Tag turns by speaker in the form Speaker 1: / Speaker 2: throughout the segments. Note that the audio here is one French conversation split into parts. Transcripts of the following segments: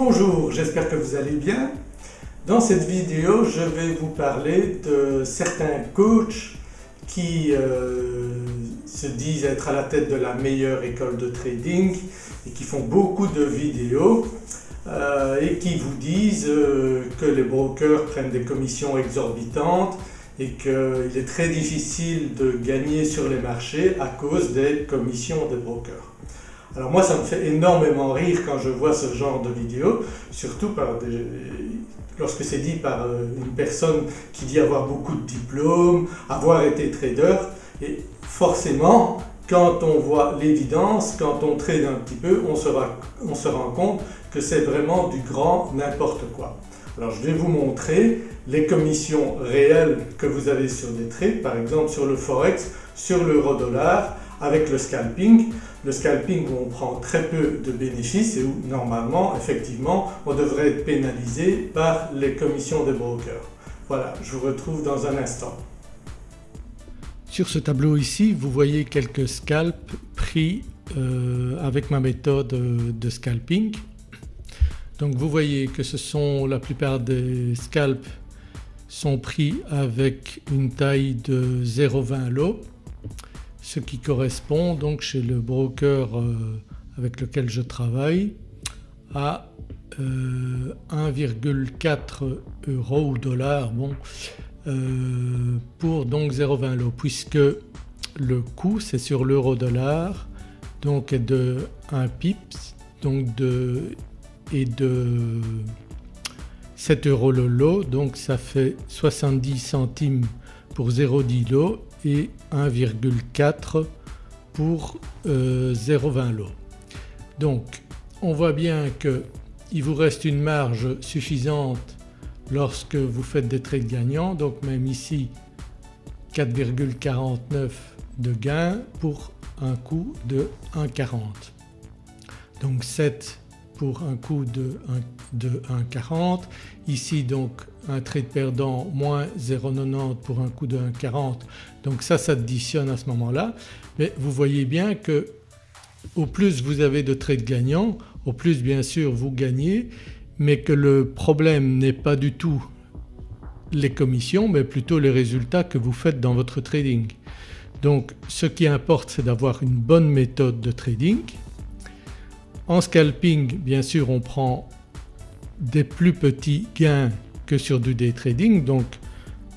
Speaker 1: Bonjour, j'espère que vous allez bien. Dans cette vidéo je vais vous parler de certains coachs qui euh, se disent être à la tête de la meilleure école de trading et qui font beaucoup de vidéos euh, et qui vous disent euh, que les brokers prennent des commissions exorbitantes et qu'il est très difficile de gagner sur les marchés à cause des commissions des brokers. Alors moi ça me fait énormément rire quand je vois ce genre de vidéos, surtout lorsque c'est dit par euh, une personne qui dit avoir beaucoup de diplômes, avoir été trader et forcément quand on voit l'évidence, quand on trade un petit peu, on se, on se rend compte que c'est vraiment du grand n'importe quoi. Alors je vais vous montrer les commissions réelles que vous avez sur des trades, par exemple sur le forex, sur l'euro dollar avec le scalping. Le scalping où on prend très peu de bénéfices et où normalement effectivement on devrait être pénalisé par les commissions des brokers. Voilà, je vous retrouve dans un instant.
Speaker 2: Sur ce tableau ici vous voyez quelques scalps pris euh, avec ma méthode euh, de scalping. Donc vous voyez que ce sont la plupart des scalps sont pris avec une taille de 0,20 lot ce qui correspond donc chez le broker euh, avec lequel je travaille à 1,4 euh, euros ou dollars bon, euh, pour donc 0,20 lot puisque le coût c'est sur l'euro dollar donc de 1 pips donc de, et de 7 euros le lot donc ça fait 70 centimes pour 0,10 lot et 1,4 pour 0,20 euh, lot. Donc on voit bien qu'il vous reste une marge suffisante lorsque vous faites des trades gagnants donc même ici 4,49 de gain pour un coût de 1,40. Donc 7 pour un coût de 1,40. Ici donc un trade perdant moins 0,90 pour un coût de 1,40 donc ça s'additionne à ce moment-là mais vous voyez bien que au plus vous avez de trades gagnants au plus bien sûr vous gagnez mais que le problème n'est pas du tout les commissions mais plutôt les résultats que vous faites dans votre trading. Donc ce qui importe c'est d'avoir une bonne méthode de trading en scalping bien sûr on prend des plus petits gains que sur du day trading donc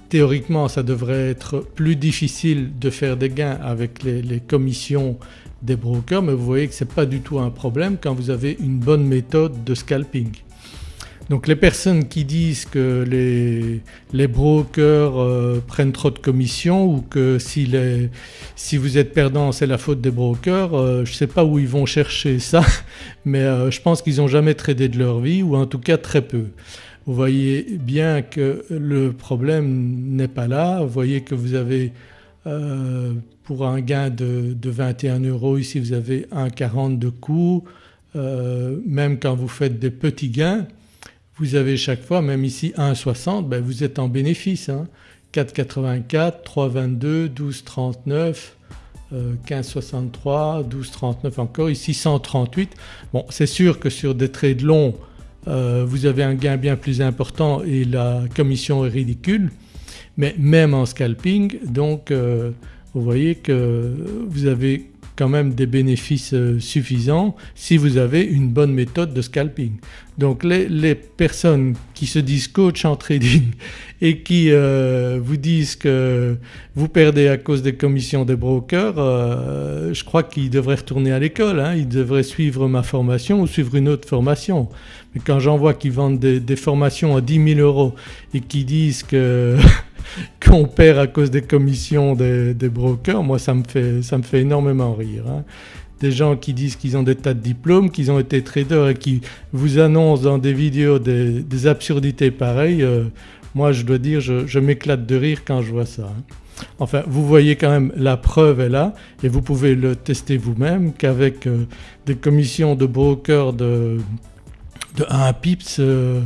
Speaker 2: théoriquement ça devrait être plus difficile de faire des gains avec les, commissions des brokers mais vous voyez que ce n'est pas du tout un problème quand vous avez une bonne méthode de scalping. Donc les personnes qui disent que les, brokers euh, prennent trop de commissions ou que si, vous êtes perdant c'est la faute des brokers, euh, je ne sais pas où ils vont chercher ça mais euh, je pense qu'ils n'ont jamais tradé de leur vie ou en tout cas très peu. Vous voyez bien que le problème n'est pas là, vous voyez que vous avez pour un gain de, 21 euros ici vous avez 1,40 de coût, même quand vous faites des petits gains vous avez chaque fois même ici 1,60 ben vous êtes en bénéfice. Hein. 4,84, 3,22, 12,39, 15,63, 12,39 encore, ici 138. Bon c'est sûr que sur des trades longs euh, vous avez un gain bien plus important et la commission est ridicule mais même en scalping donc euh, vous voyez que vous avez quand même des bénéfices euh, suffisants si vous avez une bonne méthode de scalping. Donc les, personnes qui se disent coach en trading et qui euh, vous disent que vous perdez à cause des commissions des brokers, euh, je crois qu'ils devraient retourner à l'école, hein. ils devraient suivre ma formation ou suivre une autre formation. Mais quand j'en vois qui vendent des, des, formations à 10 000 euros et qui disent que qu'on perd à cause des commissions des, brokers, moi ça me fait, ça me fait énormément rire. Hein. Des gens qui disent qu'ils ont des tas de diplômes, qu'ils ont été traders et qui vous annoncent dans des vidéos des, absurdités pareilles, euh, moi je dois dire je, m'éclate de rire quand je vois ça. Hein. Enfin vous voyez quand même la preuve est là et vous pouvez le tester vous-même qu'avec euh, des commissions de brokers de, de 1 pips euh,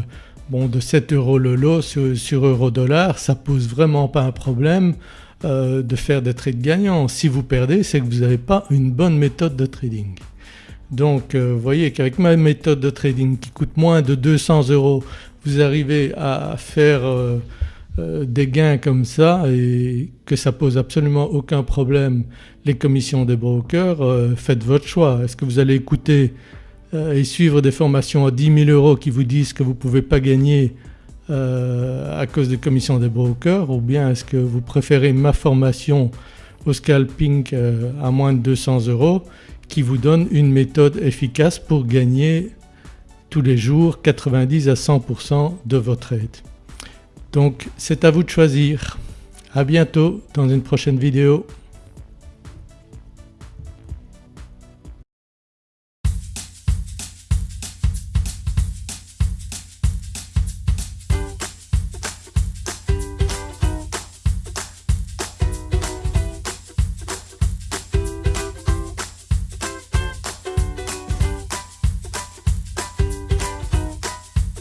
Speaker 2: Bon de 7 euros le lot sur, euro dollar ça pose vraiment pas un problème euh, de faire des trades gagnants. Si vous perdez c'est que vous n'avez pas une bonne méthode de trading. Donc vous voyez qu'avec ma méthode de trading qui coûte moins de 200 euros vous arrivez à faire euh, des gains comme ça et que ça pose absolument aucun problème les commissions des brokers, euh, faites votre choix. Est-ce que vous allez écouter euh, et suivre des formations à 10 000 euros qui vous disent que vous ne pouvez pas gagner à cause des commissions des brokers ou bien est-ce que vous préférez ma formation au scalping à moins de 200 euros qui vous donne une méthode efficace pour gagner tous les jours 90 à 100% de votre aide. Donc c'est à vous de choisir. À bientôt dans une prochaine vidéo.